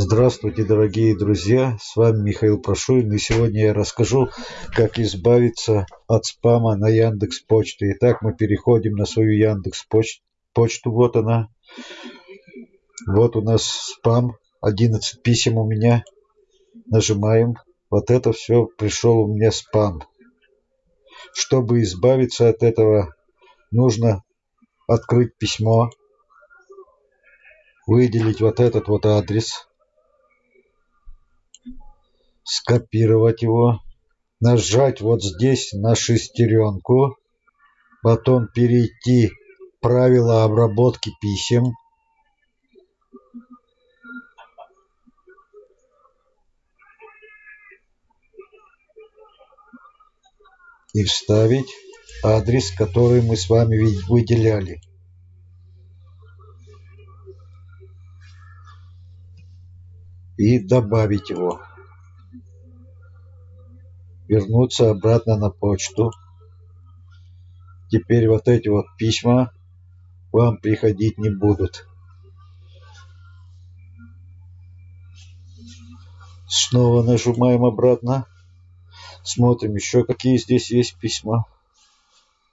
Здравствуйте, дорогие друзья! С вами Михаил Прошуин, и сегодня я расскажу, как избавиться от спама на Яндекс Почте. Итак, мы переходим на свою Яндекс Почту. Вот она. Вот у нас спам. 11 писем у меня. Нажимаем. Вот это все пришел у меня спам. Чтобы избавиться от этого, нужно открыть письмо, выделить вот этот вот адрес, скопировать его, нажать вот здесь на шестеренку, потом перейти правила обработки писем, и вставить адрес, который мы с вами выделяли. И добавить его. Вернуться обратно на почту. Теперь вот эти вот письма вам приходить не будут. Снова нажимаем обратно. Смотрим еще какие здесь есть письма.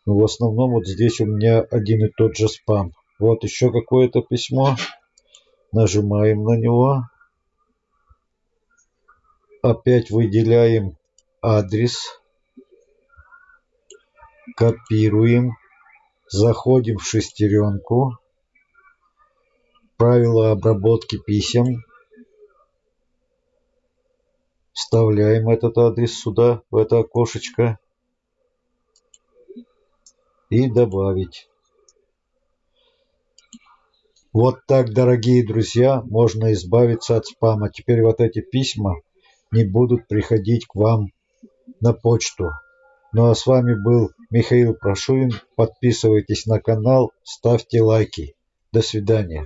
Но в основном вот здесь у меня один и тот же спам. Вот еще какое-то письмо. Нажимаем на него. Опять выделяем адрес. Копируем. Заходим в шестеренку. Правила обработки писем. Вставляем этот адрес сюда, в это окошечко. И добавить. Вот так, дорогие друзья, можно избавиться от спама. Теперь вот эти письма не будут приходить к вам на почту. Ну а с вами был Михаил Прошуин. Подписывайтесь на канал, ставьте лайки. До свидания.